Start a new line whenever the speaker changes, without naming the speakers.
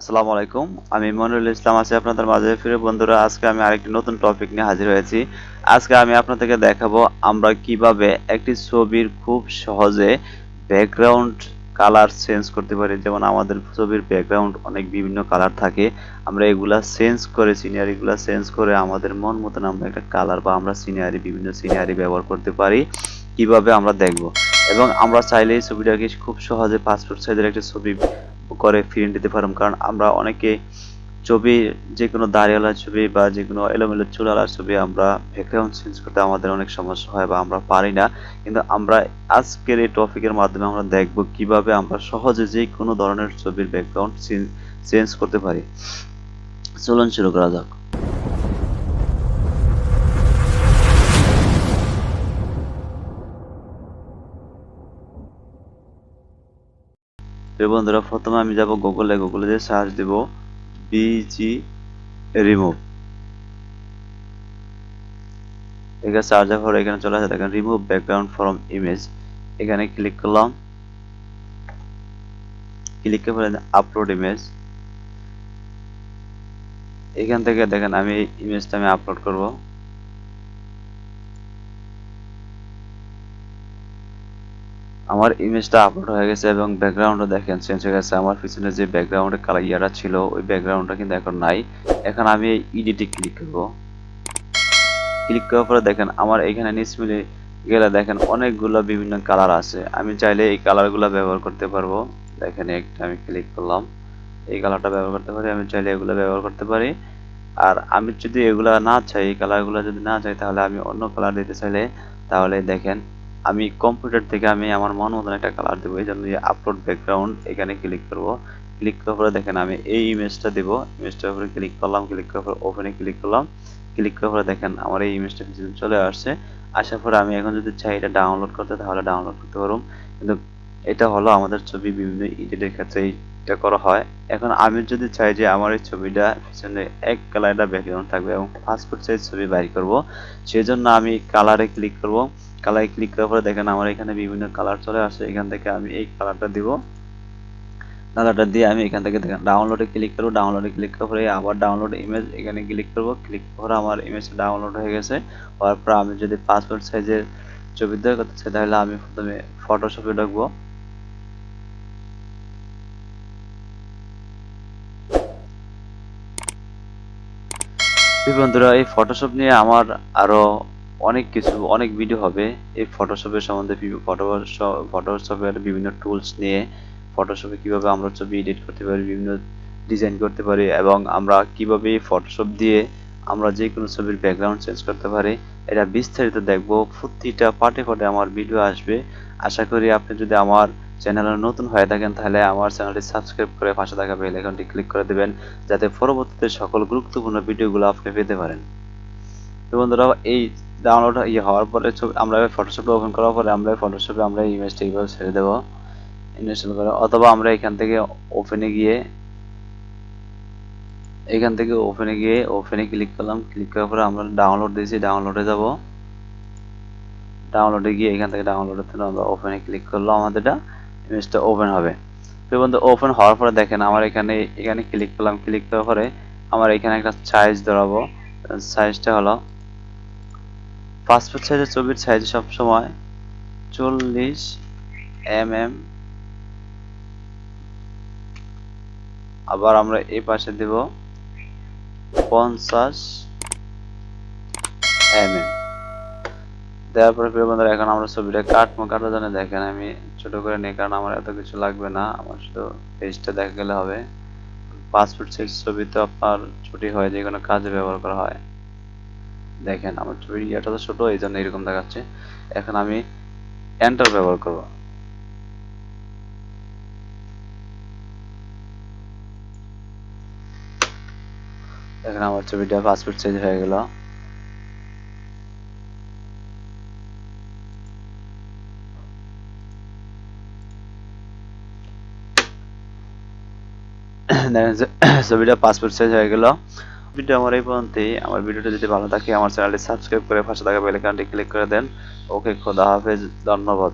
আসসালামু আলাইকুম, আমি মনিরুল ইসলাম আছি আপনাদের মাঝে। ফিরে বন্ধুরা, আজকে আমি আরেকটি নতুন টপিক নিয়ে হাজির হয়েছি। আজকে আমি আপনাদেরকে দেখাবো আমরা কীভাবে একটি ছবির খুব সহজে ব্যাকগ্রাউন্ড কালার চেঞ্জ করতে পারি। যেমন আমাদের ছবির ব্যাকগ্রাউন্ড অনেক বিভিন্ন কালার থাকে। আমরা এগুলা চেঞ্জ করে সিনারিগুলা চেঞ্জ করে আমাদের মন মতন আমরা একটা কালার বা আমরা সিনারি বিভিন্ন সিনারি ব্যবহার করতে পারি। কীভাবে আমরা দেখব? এবং আমরা চাইলে এই ছবিটাকে খুব সহজে পাসপোর্ট সাইজের একটা ছবি করে ফিরিয়ে দিতে পারলাম কারণ আমরা অনেকে ছবি যে কোনো দাঁড়িয়ালা ছবি বা যে কোনো এলোমেলো চুলালা ছবি আমরা ব্যাকগ্রাউন্ড চেঞ্জ করতে আমাদের অনেক সমস্যা হয় বা আমরা পারি না। কিন্তু আমরা আজকের এই টপিকের মাধ্যমে আমরা দেখব কীভাবে আমরা সহজে যে কোনো ধরনের ছবির ব্যাকগ্রাউন্ড চেঞ্জ করতে পারি। চলুন শুরু করা যাক। প্রিয় বন্ধুরা, প্রথমে আমি যাব গুগলে গুগলে যে সার্চ দেব বিজি রিমুভ এখানে সার্চ পরে এখানে চলে আসে, দেখেন রিমুভ ব্যাকগ্রাউন্ড ফ্রম ইমেজ এখানে ক্লিক করলাম। ক্লিক করে আপলোড ইমেজ এখান থেকে দেখেন, আমি ইমেজটা আমি আপলোড করব। আমার ইমেজটা আপলোড হয়ে গেছে এবং ব্যাকগ্রাউন্ডও দেখেন চেঞ্জ হয়ে গেছে। আমার পিছনে যে ব্যাকগ্রাউন্ডের কালার ইয়াটা ছিল, ওই ব্যাকগ্রাউন্ডটা কিন্তু এখন নাই। এখন আমি এই ইডিটে ক্লিক করব। ক্লিক করার পরে দেখেন, আমার এখানে নিচ মিলে গেলে দেখেন অনেকগুলো বিভিন্ন কালার আছে। আমি চাইলে এই কালারগুলো ব্যবহার করতে পারব। দেখেন একটা আমি ক্লিক করলাম। এই কালারটা ব্যবহার করতে পারি, আমি চাইলে এগুলো ব্যবহার করতে পারি। আর আমি যদি এগুলা না চাই, এই কালারগুলো যদি না চাই, তাহলে আমি অন্য কালার দিতে চাইলে, তাহলে দেখেন আমি কম্পিউটার থেকে আমি আমার মন মতন একটা কালার দেবো, এই জন্য আপলোড ব্যাকগ্রাউন্ড এখানে ক্লিক করব। ক্লিক করার পরে দেখেন আমি এই ইমেজটা দেবো ইমেজটার উপরে ক্লিক করলাম ক্লিক করার পরে ওপেনে ক্লিক করলাম। ক্লিক করার পরে দেখেন আমার এই ইমেজটা পিছনে চলে আসছে। আসার পরে আমি এখন যদি চাই এটা ডাউনলোড করতে, তাহলে ডাউনলোড করতে পারব কিন্তু এটা হলো আমাদের ছবি বিভিন্ন এডিটের ক্ষেত্রে এটা করা হয়। এখন আমি যদি চাই যে আমার এই ছবিটা পিছনে এক কালারটা ব্যাকগ্রাউন্ড থাকবে এবং পাসপোর্ট সাইজ ছবি বাইর করব সেই জন্য আমি কালারে ক্লিক করব। কালারে ক্লিক করার পরে দেখেন আমার এখানে বিভিন্ন কালার চলে আসে, এখান থেকে আমি এই কালারটা দিব। কালারটা দিয়ে আমি এখান থেকে দেখেন ডাউনলোডে ক্লিক করব ডাউনলোডে ক্লিক করার পরে আবার ডাউনলোড ইমেজ এখানে ক্লিক করব। ক্লিক করে আমার ইমেজটা ডাউনলোড হয়ে গেছে। হওয়ার পর আমি যদি পাসপোর্ট সাইজের ছবি দেওয়া করতে চাই, তাহলে আমি প্রথমে ফটোশপে ঢুকবো। বন্ধুরা, এই ফটোশপ নিয়ে আমার আরও অনেক কিছু, অনেক ভিডিও হবে। এই ফটোশপের সম্বন্ধে ফটোশপের বিভিন্ন টুলস নিয়ে ফটোশপে কীভাবে আমরা ছবি এডিট করতে পারি, বিভিন্ন ডিজাইন করতে পারি এবং আমরা কীভাবে ফটোশপ দিয়ে আমরা যে কোনো ছবির ব্যাকগ্রাউন্ড চেঞ্জ করতে পারি, এটা বিস্তারিত দেখব। প্রতিটা পার্টে পার্টে আমার ভিডিও আসবে। আশা করি আপনি যদি আমার চ্যানেলে নতুন হয়ে থাকেন, তাহলে আমার চ্যানেলটি সাবস্ক্রাইব করে পাশে থাকা বেল আইকনটি ক্লিক করে দেবেন, যাতে পরবর্তীতে সকল গুরুত্বপূর্ণ ভিডিওগুলো আপনি পেতে পারেন। তো বন্ধুরা, এই ডাউনলোড ইয়ে হওয়ার পরে আমরা ফটোশপে ওপেন করার পরে আমরা ফটোশপে আমরা ইমেজটা এইভাবে ছেড়ে দেবো। ইনস্টল করে, অথবা আমরা এখান থেকে ওপেনে গিয়ে, এখান থেকে ওপেনে গিয়ে ওপেনে ক্লিক করলাম ক্লিক করার পরে আমরা ডাউনলোড দিয়েছি ডাউনলোডে যাব। ডাউনলোডে গিয়ে এখান থেকে ডাউনলোডের জন্য আমরা ওপেনে ক্লিক করলাম, আমাদেরটা ইমেজটা ওপেন হবে। তো বন্ধু ওপেন হওয়ার পরে দেখেন আমার এখানে এখানে ক্লিক করলাম ক্লিক করার পরে আমার এখানে একটা সাইজ ধরাবো। সাইজটা হলো পাসপোর্ট সাইজের ছবির সাইজ সবসময় চল্লিশ এম এম আবার আমরা এই পাশে দেব পঞ্চাশ এম এম দেওয়ার পরে প্রিয় বন্ধুরা, এখন আমরা ছবিটা কাটবো। কাটার জন্য দেখেন আমি ছোট করে নিই, কারণ আমার এত কিছু লাগবে না। আমার শুধু পেজটা দেখা গেলে হবে। পাসপোর্ট সাইজ ছবি তো আপনার ছুটি হয় যে কোনো কাজে ব্যবহার করা হয়। দেখেন, আমার ছবির ইয়াটা তো ছোট এই জন্য এরকম দেখাচ্ছে। এখন আমি এন্টার ব্যবহার করব। এখন আমার ছবিটা পাসপোর্ট সাইজ হয়ে গেল। ছবিটা পাসপোর্ট সাইজ হয়ে গেল। ভিডিও আমার এই পর্যন্তই। আমার ভিডিওটা যদি ভালো থাকে, আমার চ্যানেলটি সাবস্ক্রাইব করে পাশে থাকা বেল আইকনটি ক্লিক করে দেন। ওকে, খোদা হাফেজ, ধন্যবাদ।